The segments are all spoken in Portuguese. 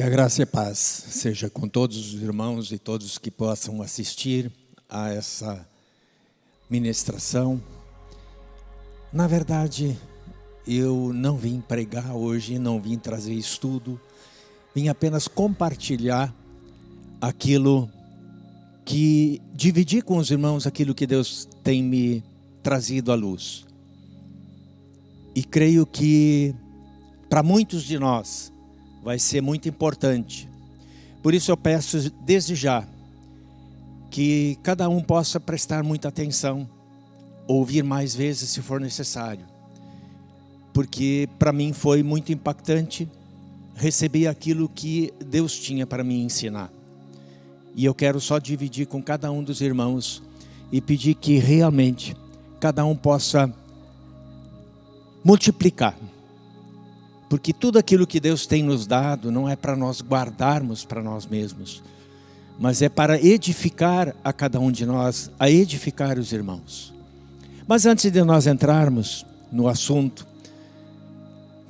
Que a graça e a paz seja com todos os irmãos e todos que possam assistir a essa ministração. Na verdade, eu não vim pregar hoje, não vim trazer estudo, vim apenas compartilhar aquilo que dividir com os irmãos aquilo que Deus tem me trazido à luz. E creio que para muitos de nós vai ser muito importante. Por isso eu peço desde já que cada um possa prestar muita atenção, ouvir mais vezes se for necessário. Porque para mim foi muito impactante receber aquilo que Deus tinha para me ensinar. E eu quero só dividir com cada um dos irmãos e pedir que realmente cada um possa multiplicar porque tudo aquilo que Deus tem nos dado não é para nós guardarmos para nós mesmos, mas é para edificar a cada um de nós, a edificar os irmãos. Mas antes de nós entrarmos no assunto,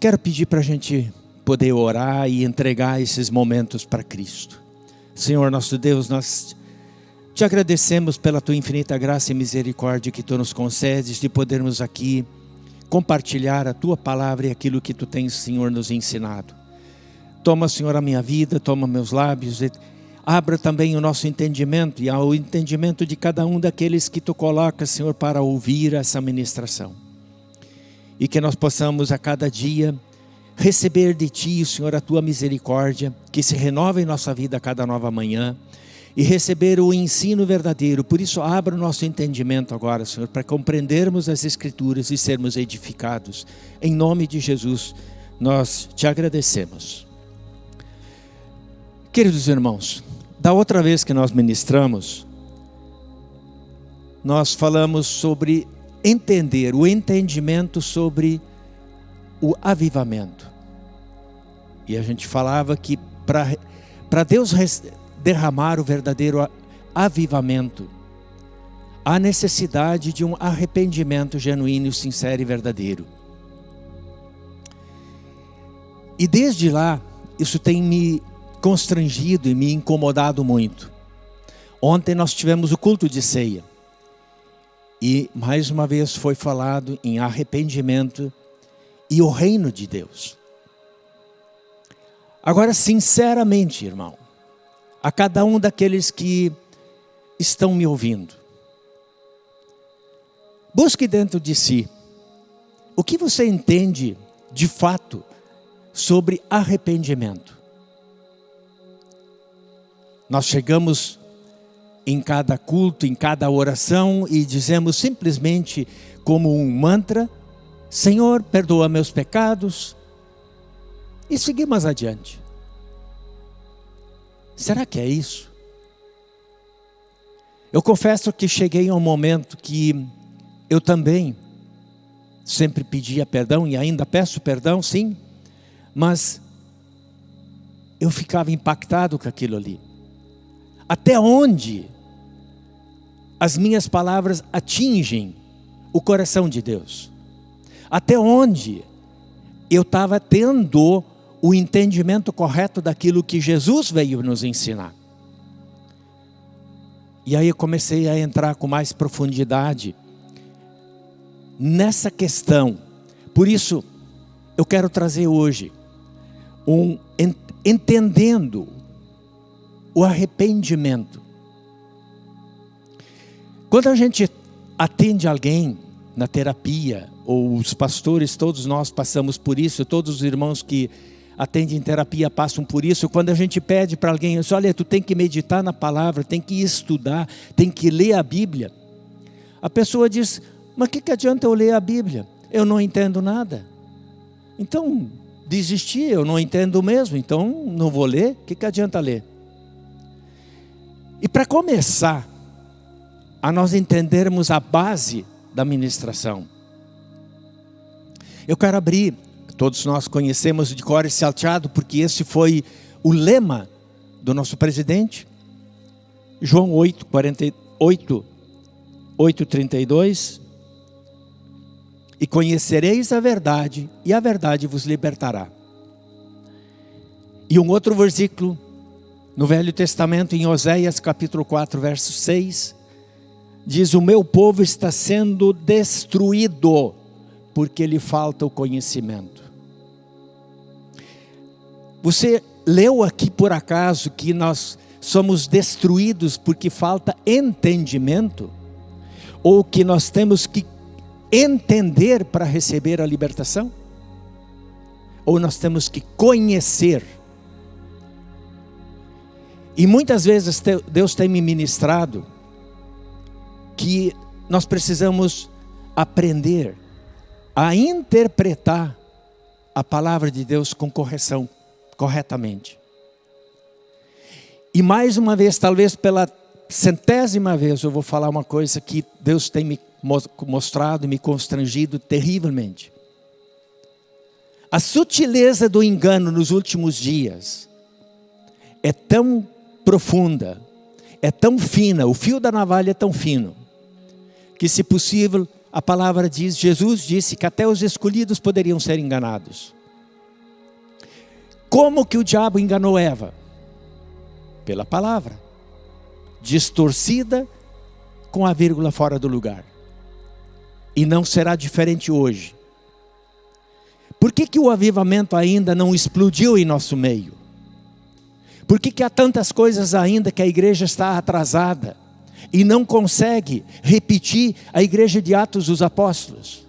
quero pedir para a gente poder orar e entregar esses momentos para Cristo. Senhor nosso Deus, nós te agradecemos pela tua infinita graça e misericórdia que tu nos concedes de podermos aqui compartilhar a tua palavra e aquilo que tu tens, Senhor, nos ensinado. Toma, Senhor, a minha vida, toma meus lábios, abra também o nosso entendimento e ao entendimento de cada um daqueles que tu colocas, Senhor, para ouvir essa ministração. E que nós possamos a cada dia receber de ti, Senhor, a tua misericórdia, que se renova em nossa vida a cada nova manhã e receber o ensino verdadeiro. Por isso, abra o nosso entendimento agora, Senhor, para compreendermos as Escrituras e sermos edificados. Em nome de Jesus, nós te agradecemos. Queridos irmãos, da outra vez que nós ministramos, nós falamos sobre entender, o entendimento sobre o avivamento. E a gente falava que para Deus derramar o verdadeiro avivamento. Há necessidade de um arrependimento genuíno, sincero e verdadeiro. E desde lá, isso tem me constrangido e me incomodado muito. Ontem nós tivemos o culto de ceia. E mais uma vez foi falado em arrependimento e o reino de Deus. Agora, sinceramente, irmão, a cada um daqueles que estão me ouvindo. Busque dentro de si o que você entende de fato sobre arrependimento. Nós chegamos em cada culto, em cada oração e dizemos simplesmente como um mantra: Senhor, perdoa meus pecados. E seguimos adiante. Será que é isso? Eu confesso que cheguei a um momento que eu também sempre pedia perdão e ainda peço perdão, sim, mas eu ficava impactado com aquilo ali. Até onde as minhas palavras atingem o coração de Deus? Até onde eu estava tendo o entendimento correto daquilo que Jesus veio nos ensinar. E aí eu comecei a entrar com mais profundidade nessa questão. Por isso, eu quero trazer hoje um entendendo o arrependimento. Quando a gente atende alguém na terapia, ou os pastores, todos nós passamos por isso, todos os irmãos que atendem terapia passam por isso. Quando a gente pede para alguém, diz, olha, tu tem que meditar na palavra, tem que estudar, tem que ler a Bíblia. A pessoa diz, mas o que, que adianta eu ler a Bíblia? Eu não entendo nada. Então, desistir, eu não entendo mesmo, então não vou ler, o que, que adianta ler? E para começar, a nós entendermos a base da ministração, eu quero abrir Todos nós conhecemos de cor e salteado, porque esse foi o lema do nosso presidente. João 8, 48, 8, 32. E conhecereis a verdade, e a verdade vos libertará. E um outro versículo no Velho Testamento, em Oséias capítulo 4, verso 6, diz: O meu povo está sendo destruído porque lhe falta o conhecimento. Você leu aqui por acaso que nós somos destruídos porque falta entendimento? Ou que nós temos que entender para receber a libertação? Ou nós temos que conhecer? E muitas vezes Deus tem me ministrado que nós precisamos aprender a interpretar a palavra de Deus com correção, corretamente. E mais uma vez, talvez pela centésima vez, eu vou falar uma coisa que Deus tem me mostrado e me constrangido terrivelmente. A sutileza do engano nos últimos dias é tão profunda, é tão fina, o fio da navalha é tão fino, que se possível, a palavra diz, Jesus disse que até os escolhidos poderiam ser enganados. Como que o diabo enganou Eva? Pela palavra, distorcida com a vírgula fora do lugar. E não será diferente hoje. Por que, que o avivamento ainda não explodiu em nosso meio? Por que, que há tantas coisas ainda que a igreja está atrasada e não consegue repetir a igreja de Atos dos Apóstolos?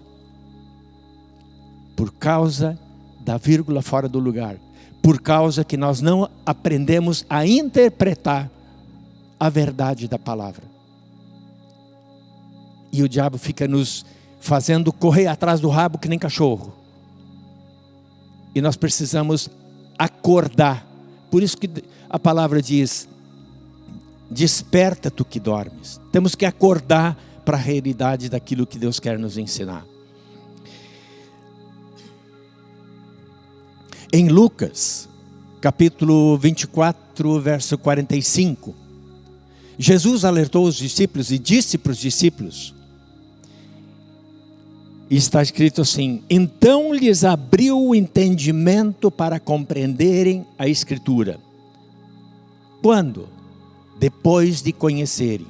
Por causa da vírgula fora do lugar. Por causa que nós não aprendemos a interpretar a verdade da palavra. E o diabo fica nos fazendo correr atrás do rabo que nem cachorro. E nós precisamos acordar por isso que a palavra diz: desperta tu que dormes. Temos que acordar para a realidade daquilo que Deus quer nos ensinar. Em Lucas, capítulo 24, verso 45, Jesus alertou os discípulos e disse para os discípulos: está escrito assim: Então lhes abriu o entendimento para compreenderem a Escritura. Quando? Depois de conhecerem.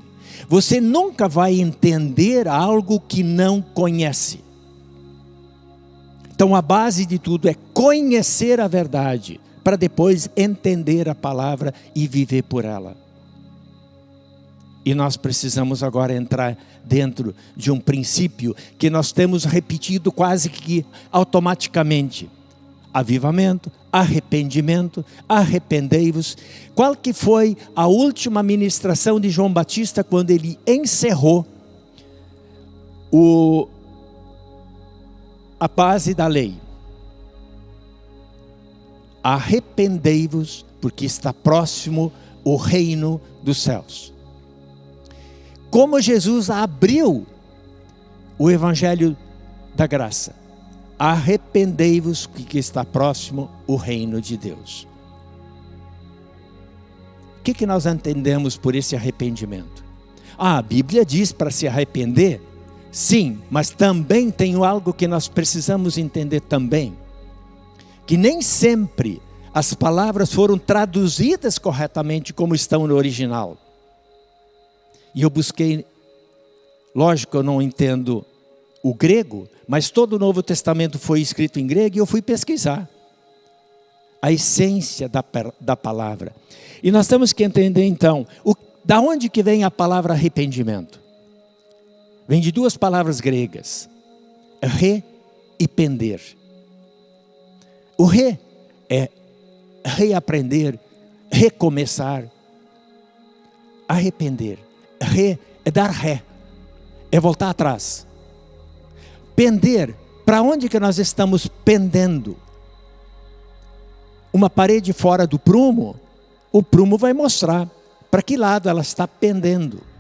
Você nunca vai entender algo que não conhece. Então a base de tudo é conhecer a verdade, para depois entender a palavra e viver por ela. E nós precisamos agora entrar dentro de um princípio que nós temos repetido quase que automaticamente. Avivamento, arrependimento, arrependei-vos. Qual que foi a última ministração de João Batista quando ele encerrou o, a base da lei? Arrependei-vos, porque está próximo o reino dos céus como Jesus abriu o evangelho da graça. Arrependei-vos que está próximo o reino de Deus. O que, que nós entendemos por esse arrependimento? Ah, a Bíblia diz para se arrepender, sim, mas também tem algo que nós precisamos entender também, que nem sempre as palavras foram traduzidas corretamente como estão no original. E eu busquei, lógico, eu não entendo o grego, mas todo o Novo Testamento foi escrito em grego e eu fui pesquisar a essência da, da palavra. E nós temos que entender então, o, da onde que vem a palavra arrependimento? Vem de duas palavras gregas, re e pender. O re é reaprender, recomeçar, arrepender ré é dar ré, é voltar atrás. Pender, para onde que nós estamos pendendo? Uma parede fora do prumo, o prumo vai mostrar para que lado ela está pendendo.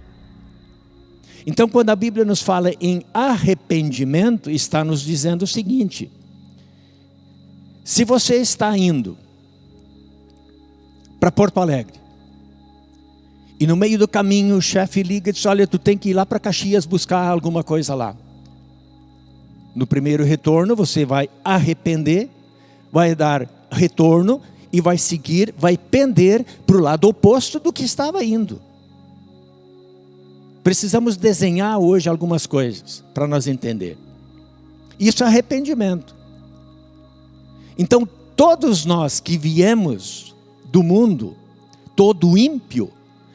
Então, quando a Bíblia nos fala em arrependimento, está nos dizendo o seguinte: se você está indo para Porto Alegre, e no meio do caminho o chefe liga e diz: Olha, tu tem que ir lá para Caxias buscar alguma coisa lá. No primeiro retorno você vai arrepender, vai dar retorno e vai seguir, vai pender para o lado oposto do que estava indo. Precisamos desenhar hoje algumas coisas para nós entender. Isso é arrependimento. Então, todos nós que viemos do mundo, todo ímpio,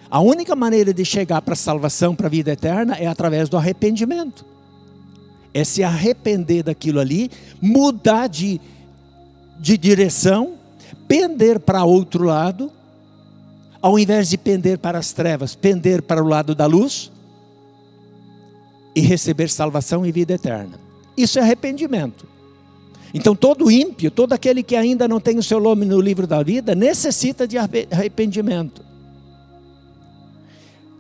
a única maneira de chegar para a salvação, para a vida eterna, é através do arrependimento. É se arrepender daquilo ali, mudar de, de direção, pender para outro lado, ao invés de pender para as trevas, pender para o lado da luz e receber salvação e vida eterna. Isso é arrependimento. Então todo ímpio, todo aquele que ainda não tem o seu nome no livro da vida, necessita de arrependimento.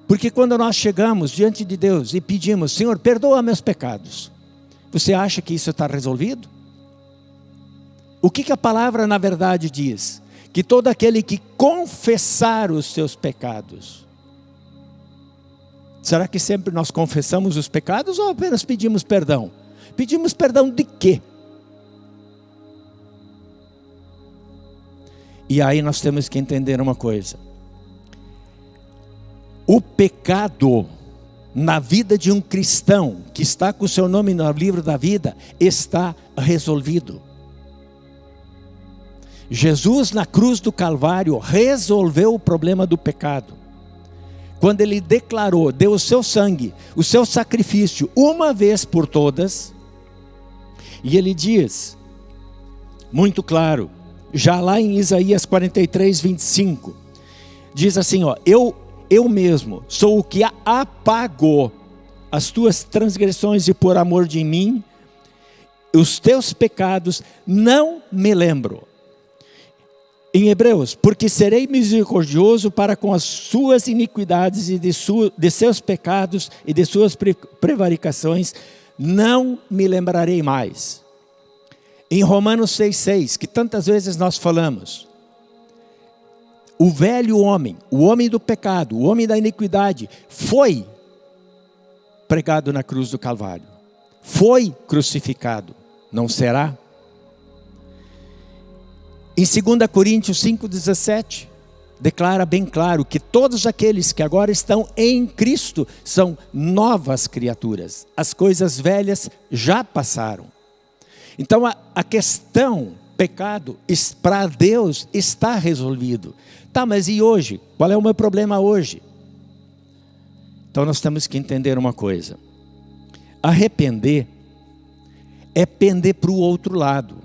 Porque quando nós chegamos diante de Deus e pedimos, Senhor, perdoa meus pecados, você acha que isso está resolvido? O que, que a palavra na verdade diz? Que todo aquele que confessar os seus pecados. Será que sempre nós confessamos os pecados ou apenas pedimos perdão? Pedimos perdão de quê? E aí nós temos que entender uma coisa. O pecado na vida de um cristão que está com o seu nome no livro da vida está resolvido. Jesus na cruz do Calvário resolveu o problema do pecado. Quando ele declarou, deu o seu sangue, o seu sacrifício, uma vez por todas, e ele diz, muito claro, já lá em Isaías 43, 25, diz assim: ó, eu, eu mesmo sou o que apagou. As tuas transgressões e por amor de mim, os teus pecados não me lembro em Hebreus, porque serei misericordioso para com as suas iniquidades e de, de seus pecados e de suas prevaricações, não me lembrarei mais. Em Romanos 6,6, que tantas vezes nós falamos, o velho homem, o homem do pecado, o homem da iniquidade, foi pregado na cruz do Calvário, foi crucificado, não será? Em 2 Coríntios 5,17, declara bem claro que todos aqueles que agora estão em Cristo são novas criaturas. As coisas velhas já passaram. Então a, a questão pecado para Deus está resolvido. Tá, mas e hoje? Qual é o meu problema hoje? Então nós temos que entender uma coisa. Arrepender é pender para o outro lado.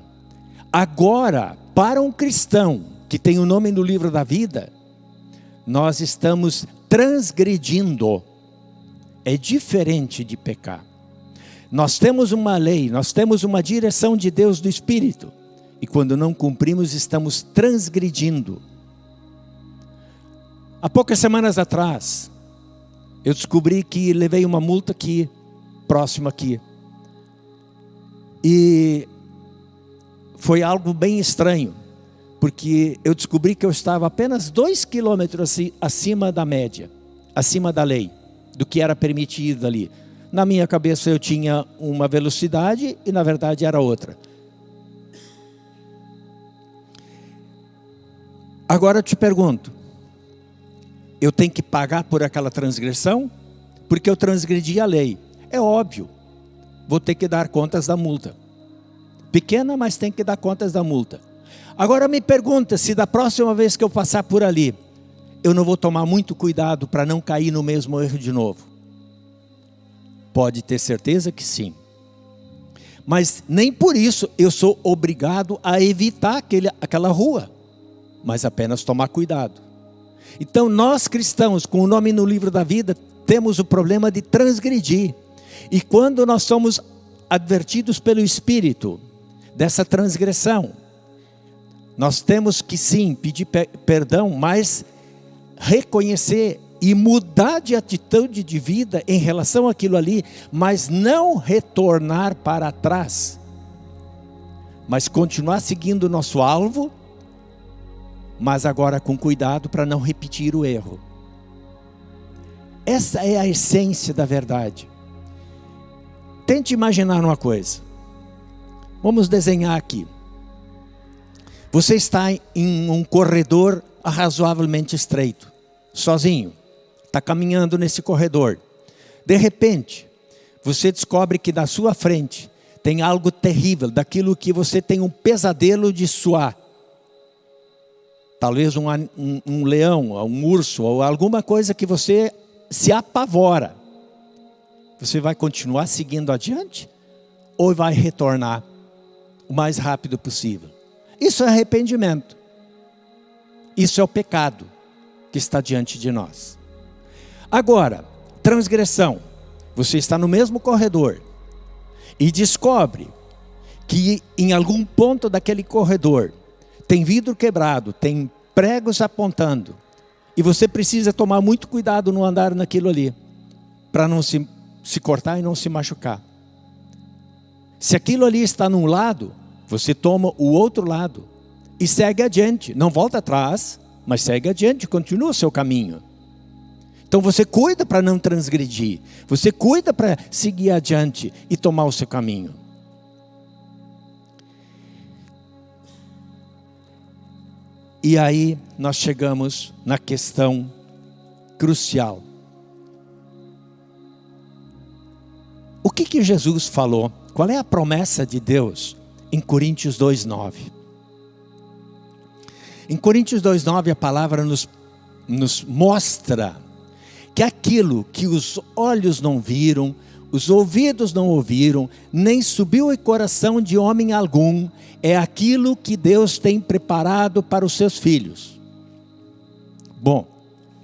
Agora, para um cristão que tem o nome no livro da vida, nós estamos transgredindo. É diferente de pecar. Nós temos uma lei, nós temos uma direção de Deus do Espírito. E quando não cumprimos, estamos transgredindo. Há poucas semanas atrás, eu descobri que levei uma multa aqui, próxima aqui. E foi algo bem estranho, porque eu descobri que eu estava apenas dois quilômetros acima da média, acima da lei, do que era permitido ali. Na minha cabeça eu tinha uma velocidade e na verdade era outra. Agora eu te pergunto, eu tenho que pagar por aquela transgressão? Porque eu transgredi a lei. É óbvio, vou ter que dar contas da multa. Pequena, mas tem que dar contas da multa. Agora me pergunta se da próxima vez que eu passar por ali, eu não vou tomar muito cuidado para não cair no mesmo erro de novo. Pode ter certeza que sim. Mas nem por isso eu sou obrigado a evitar aquele, aquela rua, mas apenas tomar cuidado. Então nós cristãos, com o nome no livro da vida, temos o problema de transgredir. E quando nós somos advertidos pelo Espírito, dessa transgressão. Nós temos que sim pedir perdão, mas reconhecer e mudar de atitude de vida em relação àquilo ali, mas não retornar para trás, mas continuar seguindo o nosso alvo, mas agora com cuidado para não repetir o erro. Essa é a essência da verdade. Tente imaginar uma coisa. Vamos desenhar aqui. Você está em um corredor razoavelmente estreito, sozinho, está caminhando nesse corredor. De repente, você descobre que da sua frente tem algo terrível, daquilo que você tem um pesadelo de suar. Talvez um, um, um leão, um urso, ou alguma coisa que você se apavora. Você vai continuar seguindo adiante? Ou vai retornar o mais rápido possível? Isso é arrependimento. Isso é o pecado que está diante de nós. Agora, transgressão. Você está no mesmo corredor e descobre que em algum ponto daquele corredor tem vidro quebrado, tem pregos apontando, e você precisa tomar muito cuidado no andar naquilo ali, para não se, se cortar e não se machucar. Se aquilo ali está num lado, você toma o outro lado e segue adiante. Não volta atrás, mas segue adiante, continua o seu caminho. Então você cuida para não transgredir, você cuida para seguir adiante e tomar o seu caminho. E aí nós chegamos na questão crucial. O que que Jesus falou? Qual é a promessa de Deus em Coríntios 2:9? Em Coríntios 2,9 a palavra nos, nos mostra que aquilo que os olhos não viram, os ouvidos não ouviram, nem subiu o coração de homem algum, é aquilo que Deus tem preparado para os seus filhos. Bom,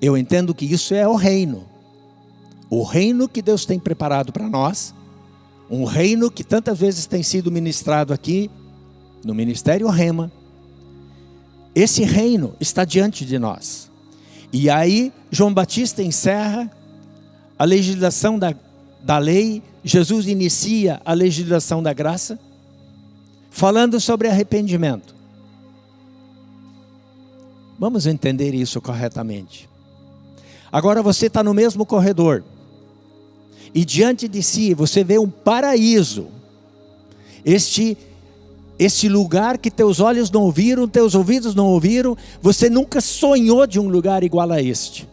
eu entendo que isso é o reino. O reino que Deus tem preparado para nós, um reino que tantas vezes tem sido ministrado aqui no Ministério Rema, esse reino está diante de nós. E aí, João Batista encerra a legislação da, da lei, Jesus inicia a legislação da graça, falando sobre arrependimento. Vamos entender isso corretamente. Agora você está no mesmo corredor, e diante de si você vê um paraíso, este esse lugar que teus olhos não ouviram, teus ouvidos não ouviram, você nunca sonhou de um lugar igual a este.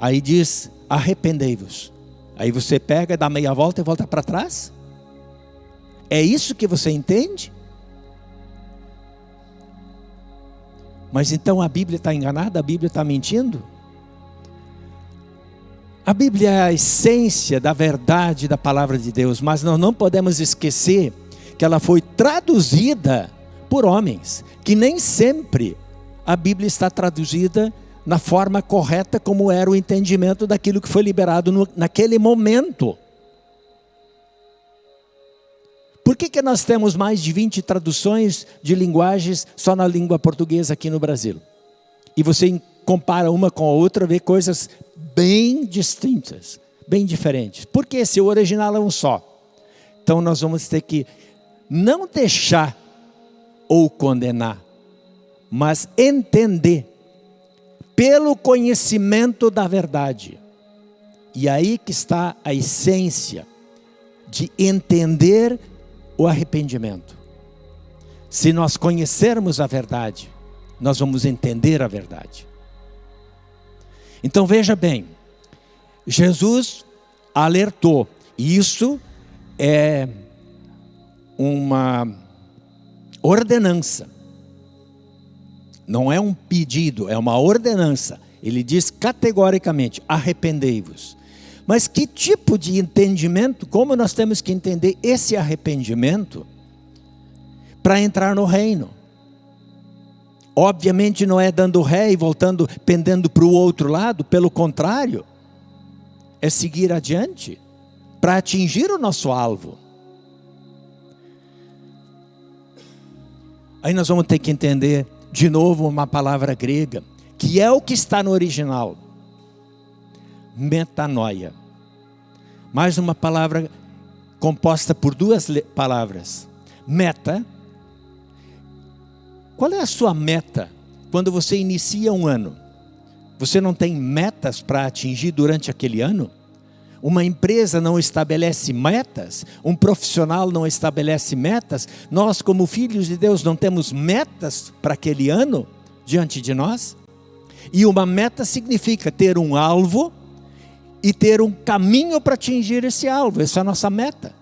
Aí diz: arrependei-vos. Aí você pega, dá meia volta e volta para trás? É isso que você entende? Mas então a Bíblia está enganada? A Bíblia está mentindo? A Bíblia é a essência da verdade da palavra de Deus, mas nós não podemos esquecer que ela foi traduzida por homens, que nem sempre a Bíblia está traduzida na forma correta como era o entendimento daquilo que foi liberado no, naquele momento. Por que, que nós temos mais de 20 traduções de linguagens só na língua portuguesa aqui no Brasil? E você compara uma com a outra, vê coisas bem distintas, bem diferentes. Porque se o original é um só. Então nós vamos ter que não deixar ou condenar, mas entender pelo conhecimento da verdade. E aí que está a essência de entender o arrependimento. Se nós conhecermos a verdade, nós vamos entender a verdade. Então veja bem, Jesus alertou, isso é uma ordenança. Não é um pedido, é uma ordenança. Ele diz categoricamente: arrependei-vos. Mas que tipo de entendimento, como nós temos que entender esse arrependimento para entrar no reino? Obviamente não é dando ré e voltando, pendendo para o outro lado, pelo contrário, é seguir adiante para atingir o nosso alvo. Aí nós vamos ter que entender de novo uma palavra grega, que é o que está no original. Metanoia. Mais uma palavra composta por duas palavras. Meta. Qual é a sua meta quando você inicia um ano? Você não tem metas para atingir durante aquele ano? uma empresa não estabelece metas, um profissional não estabelece metas, nós, como filhos de Deus, não temos metas para aquele ano diante de nós? E uma meta significa ter um alvo e ter um caminho para atingir esse alvo, essa é a nossa meta.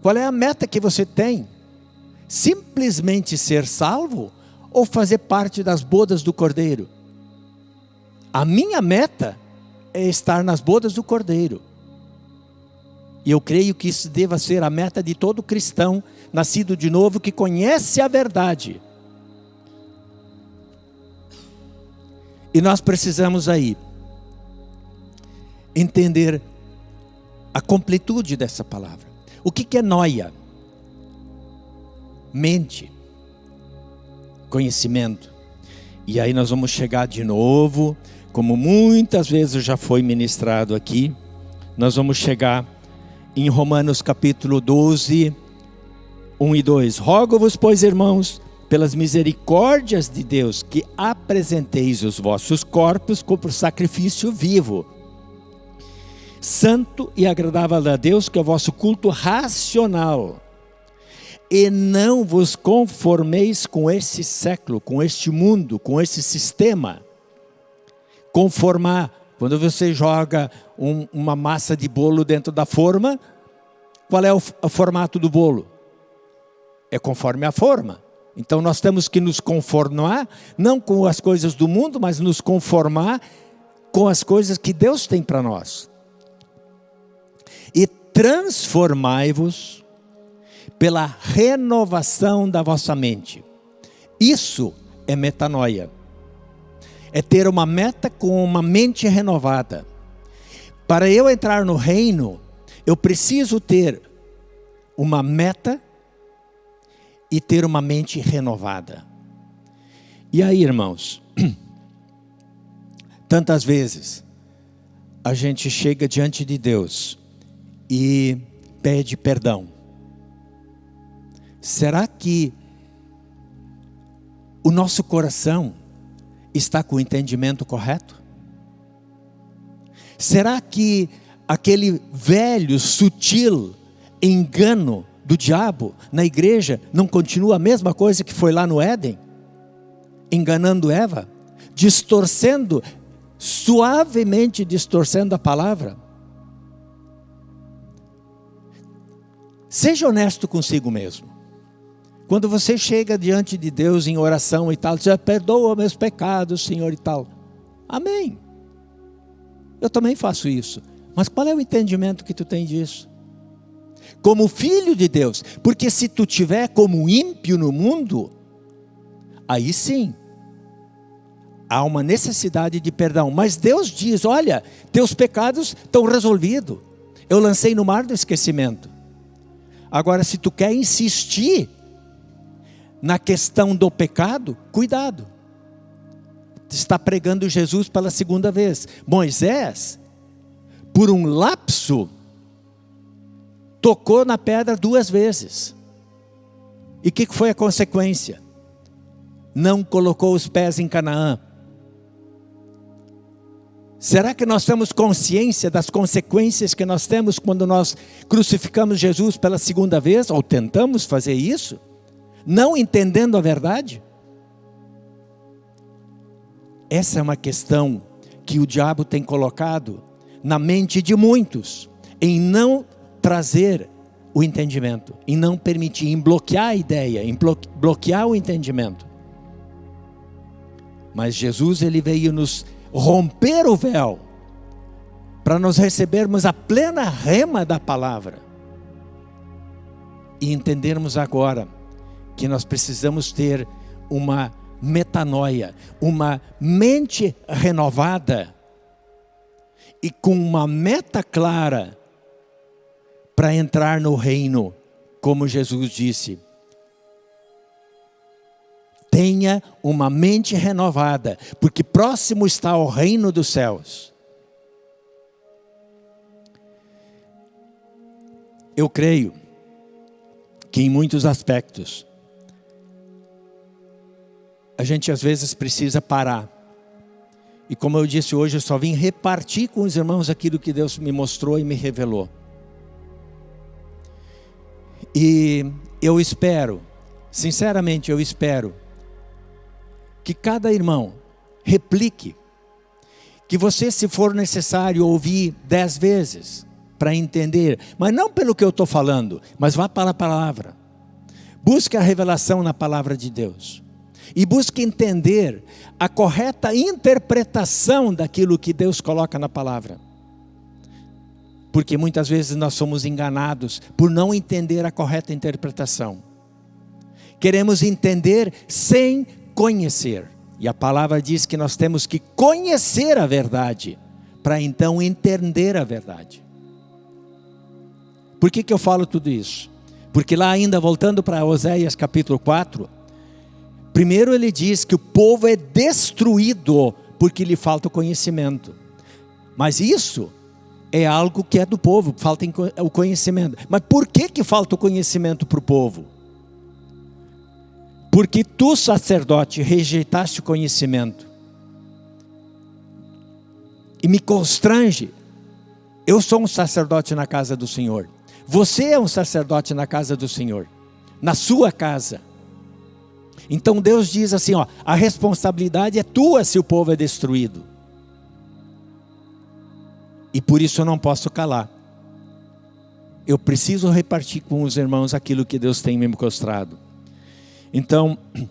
Qual é a meta que você tem? Simplesmente ser salvo ou fazer parte das bodas do Cordeiro? A minha meta é estar nas bodas do Cordeiro. E eu creio que isso deva ser a meta de todo cristão nascido de novo que conhece a verdade. E nós precisamos aí entender a completude dessa palavra. O que é noia? Mente, conhecimento. E aí nós vamos chegar de novo como muitas vezes já foi ministrado aqui, nós vamos chegar em Romanos capítulo 12, 1 e 2. Rogo-vos, pois, irmãos, pelas misericórdias de Deus, que apresenteis os vossos corpos como sacrifício vivo, santo e agradável a Deus, que é o vosso culto racional. E não vos conformeis com esse século, com este mundo, com esse sistema conformar. Quando você joga um, uma massa de bolo dentro da forma, qual é o, o formato do bolo? É conforme a forma. Então nós temos que nos conformar, não com as coisas do mundo, mas nos conformar com as coisas que Deus tem para nós. E transformai-vos pela renovação da vossa mente. Isso é metanoia é ter uma meta com uma mente renovada. Para eu entrar no reino, eu preciso ter uma meta e ter uma mente renovada. E aí, irmãos, tantas vezes a gente chega diante de Deus e pede perdão. Será que o nosso coração está com o entendimento correto? Será que aquele velho, sutil engano do diabo na igreja não continua a mesma coisa que foi lá no Éden? Enganando Eva, distorcendo, suavemente distorcendo a palavra. Seja honesto consigo mesmo. Quando você chega diante de Deus em oração e tal, você perdoa meus pecados, Senhor e tal. Amém. Eu também faço isso. Mas qual é o entendimento que tu tem disso? Como filho de Deus, porque se tu tiver como ímpio no mundo, aí sim há uma necessidade de perdão. Mas Deus diz: olha, teus pecados estão resolvidos. Eu lancei no mar do esquecimento. Agora, se tu quer insistir na questão do pecado, cuidado. Está pregando Jesus pela segunda vez. Moisés, por um lapso, tocou na pedra duas vezes. E o que foi a consequência? Não colocou os pés em Canaã. Será que nós temos consciência das consequências que nós temos quando nós crucificamos Jesus pela segunda vez, ou tentamos fazer isso? Não entendendo a verdade? Essa é uma questão que o diabo tem colocado na mente de muitos, em não trazer o entendimento, em não permitir, em bloquear a ideia, em bloquear o entendimento. Mas Jesus ele veio nos romper o véu para nós recebermos a plena rema da palavra e entendermos agora que nós precisamos ter uma metanoia, uma mente renovada e com uma meta clara para entrar no reino, como Jesus disse. Tenha uma mente renovada, porque próximo está o reino dos céus. Eu creio que em muitos aspectos a gente às vezes precisa parar E como eu disse hoje, eu só vim repartir com os irmãos aquilo que Deus me mostrou e me revelou. E eu espero, sinceramente eu espero, que cada irmão replique, que você, se for necessário, ouvir dez vezes para entender, mas não pelo que eu estou falando, mas vá para a palavra. Busque a revelação na palavra de Deus e busque entender a correta interpretação daquilo que Deus coloca na palavra. Porque muitas vezes nós somos enganados por não entender a correta interpretação. Queremos entender sem conhecer. E a palavra diz que nós temos que conhecer a verdade para então entender a verdade. Por que, que eu falo tudo isso? Porque lá ainda voltando para Oséias capítulo 4, primeiro ele diz que o povo é destruído porque lhe falta o conhecimento. Mas isso é algo que é do povo, falta o conhecimento. Mas por que, que falta o conhecimento para o povo? Porque tu, sacerdote, rejeitaste o conhecimento. E me constrange. Eu sou um sacerdote na casa do Senhor. Você é um sacerdote na casa do Senhor, na sua casa. Então Deus diz assim: ó, a responsabilidade é tua se o povo é destruído. E por isso eu não posso calar. Eu preciso repartir com os irmãos aquilo que Deus tem me mostrado. Então,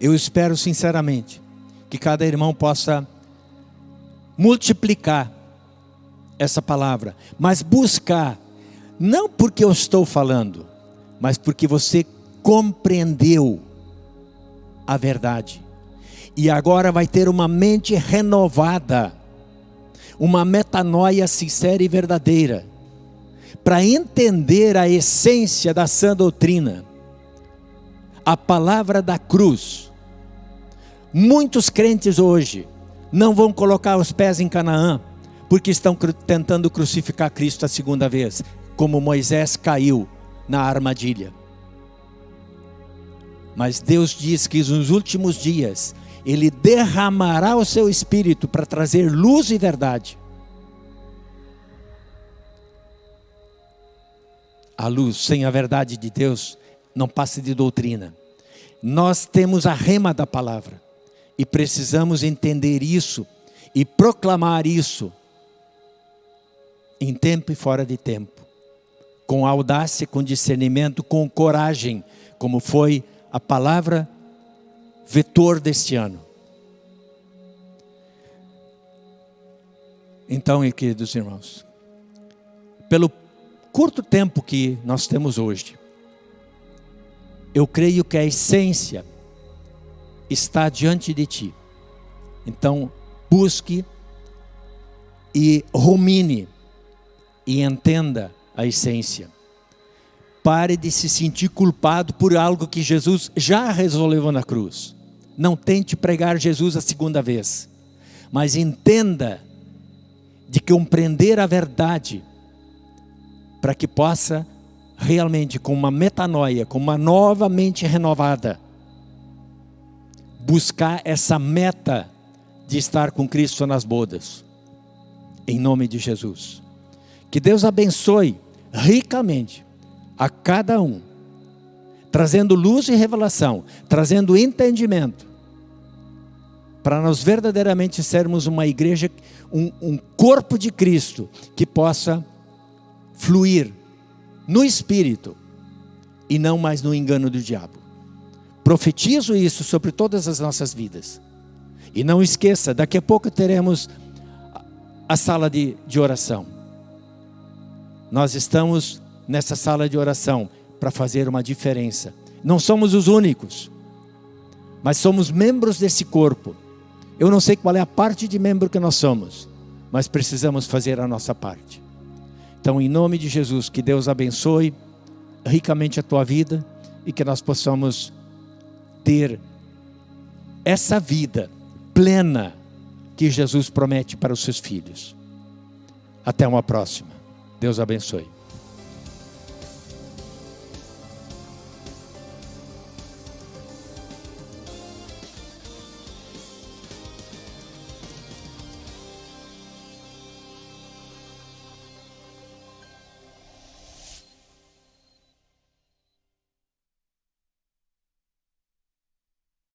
eu espero sinceramente que cada irmão possa multiplicar essa palavra, mas buscar, não porque eu estou falando, mas porque você compreendeu a verdade. E agora vai ter uma mente renovada, uma metanoia sincera e verdadeira, para entender a essência da sã doutrina, a palavra da cruz. Muitos crentes hoje não vão colocar os pés em Canaã, porque estão tentando crucificar Cristo a segunda vez, como Moisés caiu na armadilha. Mas Deus diz que nos últimos dias Ele derramará o seu espírito para trazer luz e verdade. A luz sem a verdade de Deus não passa de doutrina. Nós temos a rema da palavra e precisamos entender isso e proclamar isso em tempo e fora de tempo, com audácia, com discernimento, com coragem, como foi a palavra vetor deste ano. Então, queridos irmãos, pelo curto tempo que nós temos hoje, eu creio que a essência está diante de ti. Então, busque e rumine e entenda a essência. Pare de se sentir culpado por algo que Jesus já resolveu na cruz. Não tente pregar Jesus a segunda vez, mas entenda de compreender a verdade para que possa realmente com uma metanoia, com uma nova mente renovada, buscar essa meta de estar com Cristo nas bodas. Em nome de Jesus. Que Deus abençoe ricamente a cada um, trazendo luz e revelação, trazendo entendimento, para nós verdadeiramente sermos uma igreja, um, um corpo de Cristo que possa fluir no Espírito e não mais no engano do diabo. Profetizo isso sobre todas as nossas vidas. E não esqueça, daqui a pouco teremos a sala de, de oração. Nós estamos nessa sala de oração para fazer uma diferença. Não somos os únicos, mas somos membros desse corpo. Eu não sei qual é a parte de membro que nós somos, mas precisamos fazer a nossa parte. Então, em nome de Jesus, que Deus abençoe ricamente a tua vida e que nós possamos ter essa vida plena que Jesus promete para os seus filhos. Até uma próxima. Deus abençoe.